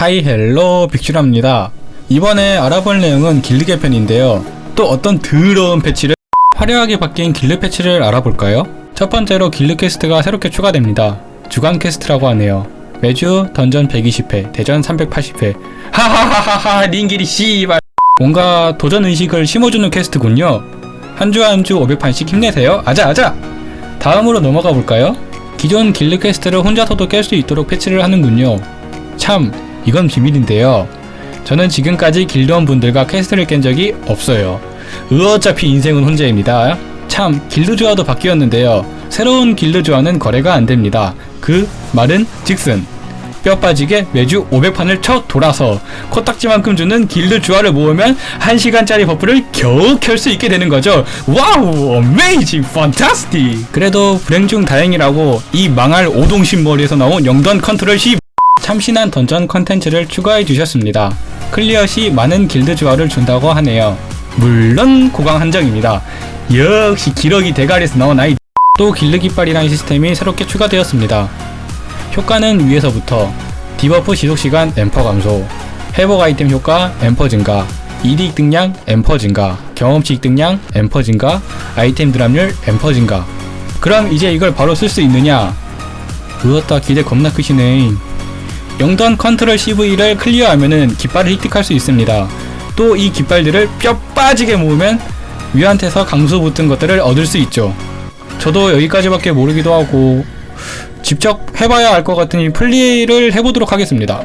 Hi hello 빅슈랍니다. 이번에 알아볼 내용은 길드 개편인데요. 또 어떤 더러운 패치를 화려하게 바뀐 길드 패치를 알아볼까요? 첫 번째로 길드 퀘스트가 새롭게 추가됩니다. 주간 퀘스트라고 하네요. 매주 던전 120회, 대전 380회. 하하하하하 링길이 씨발. 뭔가 도전 의식을 심어주는 퀘스트군요. 한 주 한 주 500판씩 힘내세요. 아자 아자. 다음으로 넘어가 볼까요? 기존 길드 quest를 혼자서도 깰 수 있도록 패치를 하는군요. 참, 이건 비밀인데요. 저는 지금까지 길드원 분들과 quest를 깬 적이 없어요. 어차피 인생은 혼자입니다. 참, 길드 주화도 바뀌었는데요. 새로운 길드 주화는 거래가 안 됩니다. 그 말은 즉슨 뼈 빠지게 매주 500판을 쳐 돌아서 코딱지만큼 주는 길드 주화를 모으면 1시간짜리 buff를 겨우 켤 수 있게 되는 거죠. Wow! Amazing! Fantastic! 그래도 불행 중 다행이라고 이 망할 오동신 머리에서 나온 영던 컨트롤 시 참신한 던전 컨텐츠를 추가해 주셨습니다. clear 시 많은 길드 주화를 준다고 하네요. 물론 고강 한정입니다. 역시 기러기 대가리에서 나온 아이 또 길드 깃발이라는 시스템이 새롭게 추가되었습니다. 효과는 위에서부터 debuff 지속시간 엠퍼 감소 회복 아이템 효과 엠퍼 증가 이득량 엠퍼 증가 경험치 이득량 엠퍼 증가 아이템 drop률 엠퍼 증가 그럼 이제 이걸 바로 쓸 수 있느냐 으었다 기대 겁나 크시네 영던 컨트롤 CV를 클리어하면은 깃발을 획득할 수 있습니다 또 이 깃발들을 뼈 빠지게 모으면 위한테서 강수 붙은 것들을 얻을 수 있죠 저도 여기까지밖에 모르기도 하고 직접 해봐야 알 것 같으니 플레이를 해보도록 하겠습니다.